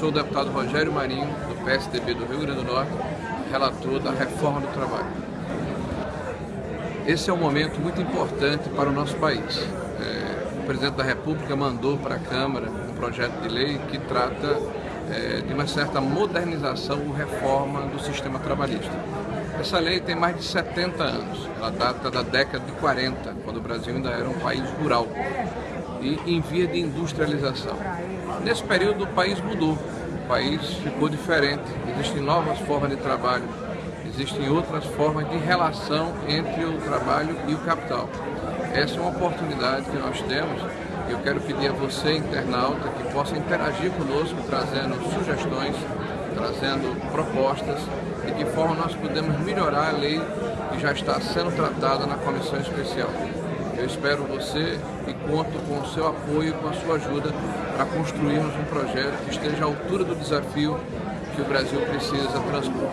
sou o deputado Rogério Marinho, do PSDB do Rio Grande do Norte, relator da reforma do trabalho. Esse é um momento muito importante para o nosso país. É, o presidente da República mandou para a Câmara um projeto de lei que trata é, de uma certa modernização ou reforma do sistema trabalhista. Essa lei tem mais de 70 anos, ela data da década de 40, quando o Brasil ainda era um país rural em via de industrialização. Nesse período o país mudou, o país ficou diferente, existem novas formas de trabalho, existem outras formas de relação entre o trabalho e o capital. Essa é uma oportunidade que nós temos eu quero pedir a você, internauta, que possa interagir conosco, trazendo sugestões, trazendo propostas, de que forma nós podemos melhorar a lei que já está sendo tratada na comissão especial. Eu espero você e conto com o seu apoio, com a sua ajuda para construirmos um projeto que esteja à altura do desafio que o Brasil precisa transpor.